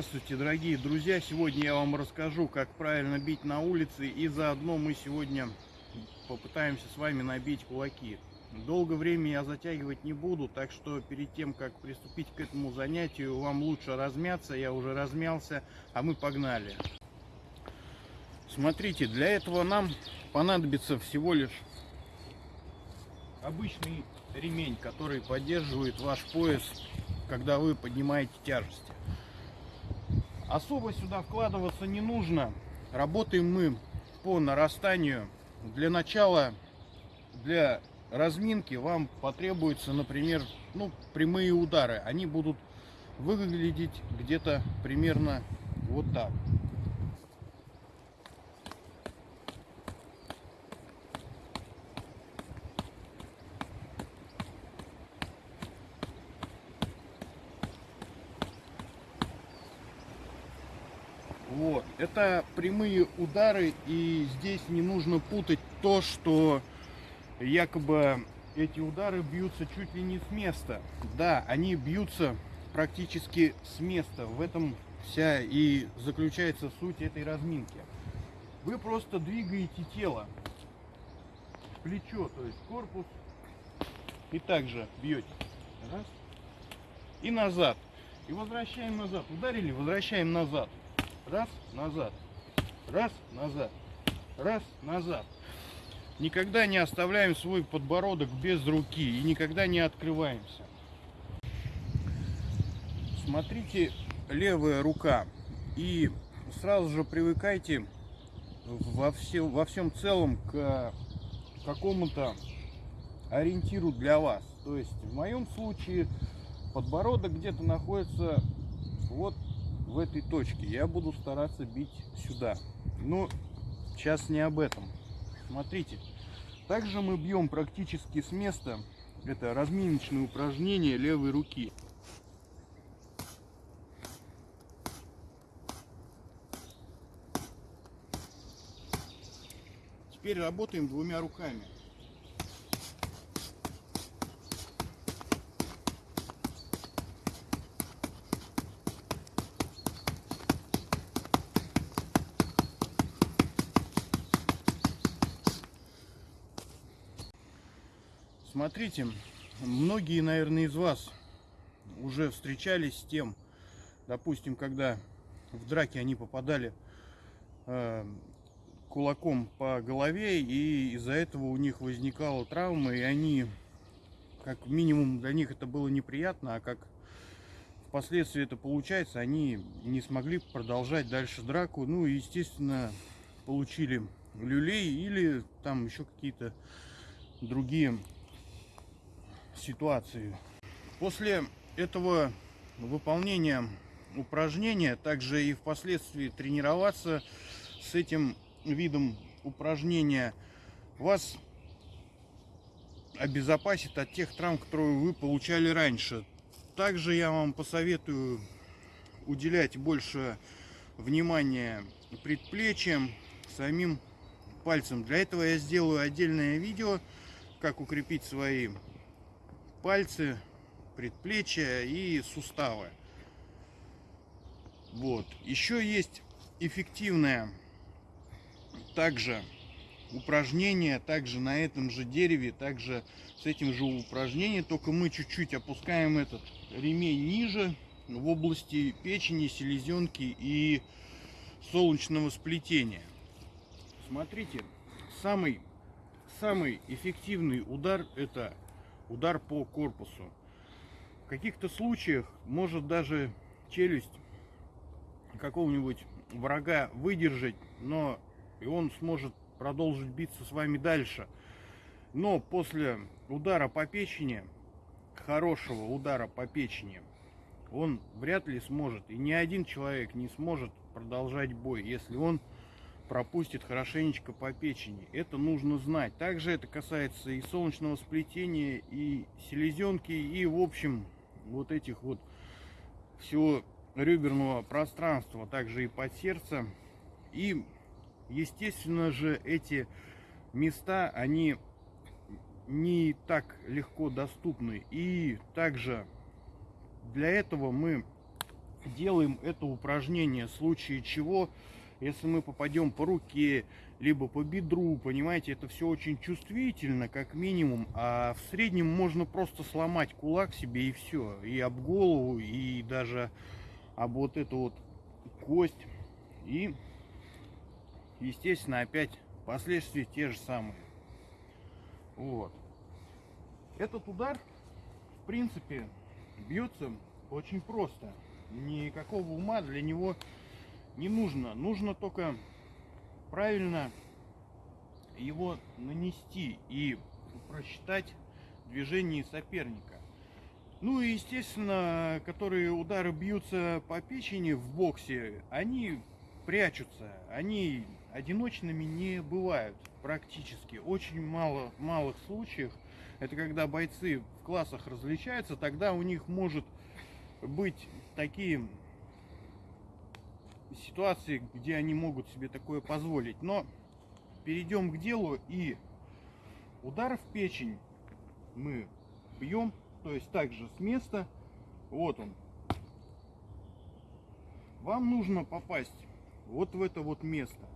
Здравствуйте, дорогие друзья! Сегодня я вам расскажу, как правильно бить на улице, и заодно мы сегодня попытаемся с вами набить кулаки. Долго время я затягивать не буду, так что перед тем, как приступить к этому занятию, вам лучше размяться. Я уже размялся, а мы погнали. Смотрите, для этого нам понадобится всего лишь обычный ремень, который поддерживает ваш пояс, когда вы поднимаете тяжести. Особо сюда вкладываться не нужно. Работаем мы по нарастанию. Для начала, для разминки вам потребуется, например, ну, прямые удары. Они будут выглядеть где-то примерно вот так. Вот. Это прямые удары, и здесь не нужно путать то, что якобы эти удары бьются чуть ли не с места. Да, они бьются практически с места. В этом вся и заключается суть этой разминки. Вы просто двигаете тело, плечо, то есть корпус, и также бьете. Раз. И назад. И возвращаем назад. Ударили, возвращаем назад. Раз, назад. Раз, назад. Раз, назад. Никогда не оставляем свой подбородок без руки и никогда не открываемся. Смотрите, левая рука. И сразу же привыкайте во, все, во всем целом к какому-то ориентиру для вас. То есть в моем случае подбородок где-то находится вот в этой точке. Я буду стараться бить сюда. Но сейчас не об этом. Смотрите. Также мы бьем практически с места. Это разминочное упражнение левой руки. Теперь работаем двумя руками. Смотрите, многие, наверное, из вас уже встречались с тем, допустим, когда в драке они попадали э, кулаком по голове, и из-за этого у них возникала травма, и они, как минимум, для них это было неприятно, а как впоследствии это получается, они не смогли продолжать дальше драку, ну и, естественно, получили люлей или там еще какие-то другие ситуации. После этого выполнения упражнения, также и впоследствии тренироваться с этим видом упражнения, вас обезопасит от тех травм, которые вы получали раньше. Также я вам посоветую уделять больше внимания предплечьям, самим пальцем. Для этого я сделаю отдельное видео, как укрепить свои пальцы, предплечья и суставы. Вот. Еще есть эффективное также упражнение, также на этом же дереве, также с этим же упражнением, только мы чуть-чуть опускаем этот ремень ниже в области печени, селезенки и солнечного сплетения. Смотрите, самый, самый эффективный удар это удар по корпусу. В каких-то случаях может даже челюсть какого-нибудь врага выдержать, но и он сможет продолжить биться с вами дальше. Но после удара по печени, хорошего удара по печени, он вряд ли сможет, и ни один человек не сможет продолжать бой, если он пропустит хорошенечко по печени. Это нужно знать. Также это касается и солнечного сплетения, и селезенки, и в общем вот этих вот всего реберного пространства, также и под сердце. И естественно же эти места, они не так легко доступны. И также для этого мы делаем это упражнение, в случае чего, если мы попадем по руке, либо по бедру, понимаете, это все очень чувствительно, как минимум, а в среднем можно просто сломать кулак себе и все, и об голову, и даже об вот эту вот кость, и, естественно, опять последствия те же самые. Вот. Этот удар, в принципе, бьется очень просто. Никакого ума для него не нужно. Нужно только правильно его нанести и просчитать движение соперника. Ну и естественно, которые удары бьются по печени в боксе, они прячутся, они одиночными не бывают практически. Очень мало малых случаях. Это когда бойцы в классах различаются, тогда у них может быть такие ситуации, где они могут себе такое позволить. Но перейдем к делу и удар в печень мы бьем, то есть также с места. Вот он. Вам нужно попасть вот в это вот место.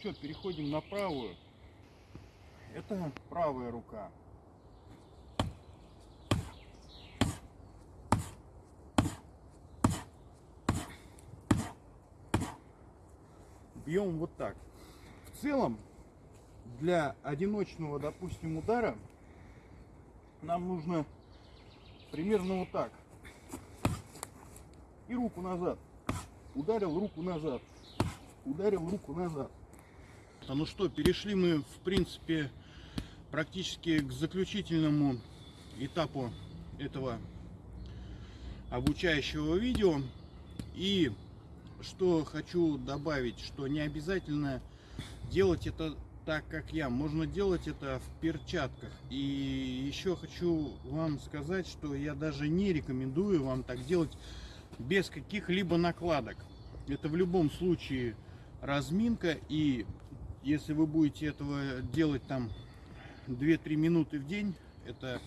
Что, переходим на правую. Это правая рука. Бьем вот так. В целом для одиночного, допустим, удара нам нужно примерно вот так. И руку назад. Ударил руку назад. Ударил руку назад. А ну что, перешли мы, в принципе, практически к заключительному этапу этого обучающего видео. И что хочу добавить, что не обязательно делать это так, как я. Можно делать это в перчатках. И еще хочу вам сказать, что я даже не рекомендую вам так делать без каких-либо накладок. Это в любом случае разминка. И если вы будете этого делать там 2-3 минуты в день, это,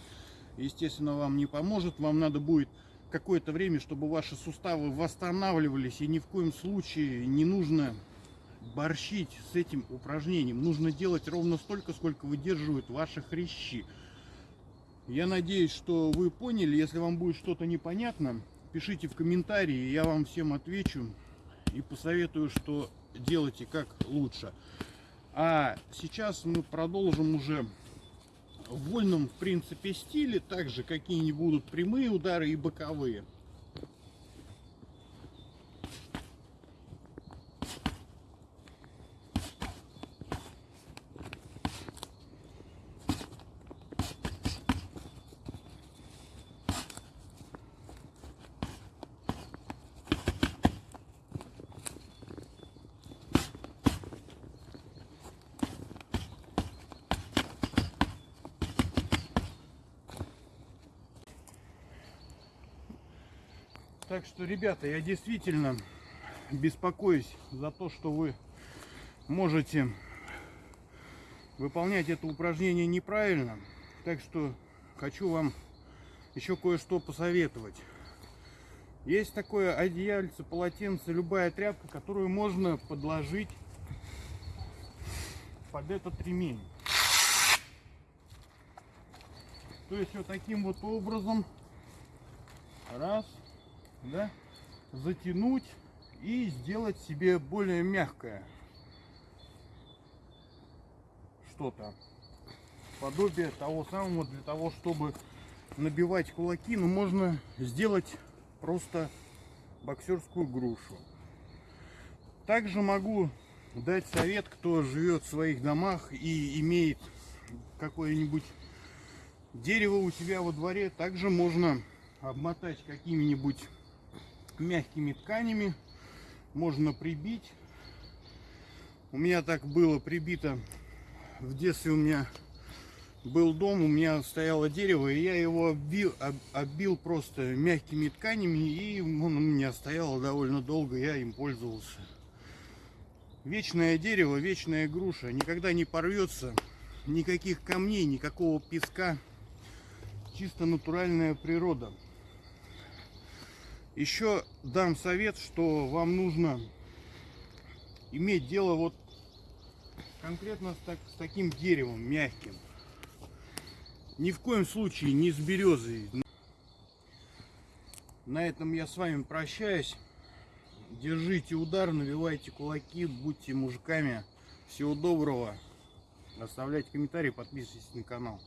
естественно, вам не поможет. Вам надо будет какое-то время, чтобы ваши суставы восстанавливались. И ни в коем случае не нужно борщить с этим упражнением. Нужно делать ровно столько, сколько выдерживают ваши хрящи. Я надеюсь, что вы поняли. Если вам будет что-то непонятно, пишите в комментарии, я вам всем отвечу и посоветую, что делайте как лучше. А сейчас мы продолжим уже в вольном, в принципе, стиле. Также какие-нибудь будут прямые удары и боковые. Так что, ребята, я действительно беспокоюсь за то, что вы можете выполнять это упражнение неправильно. Так что хочу вам еще кое-что посоветовать. Есть такое одеяльце, полотенце, любая тряпка, которую можно подложить под этот ремень. То есть вот таким вот образом. Раз да, затянуть и сделать себе более мягкое что-то. Подобие того самого для того чтобы набивать кулаки но можно сделать просто боксерскую грушу. Также могу дать совет кто живет в своих домах и имеет какое-нибудь дерево у себя во дворе. Также можно обмотать какими-нибудь мягкими тканями можно прибить. У меня так было прибито в детстве у меня был дом, у меня стояло дерево, и я его оббил, об, оббил просто мягкими тканями, и он у меня стоял довольно долго, я им пользовался. Вечное дерево, вечная груша. Никогда не порвется. Никаких камней, никакого песка. Чисто натуральная природа. Еще дам совет, что вам нужно иметь дело вот конкретно с, так, с таким деревом мягким. Ни в коем случае не с березой. На этом я с вами прощаюсь. Держите удар, навивайте кулаки, будьте мужиками. Всего доброго. Оставляйте комментарии, подписывайтесь на канал.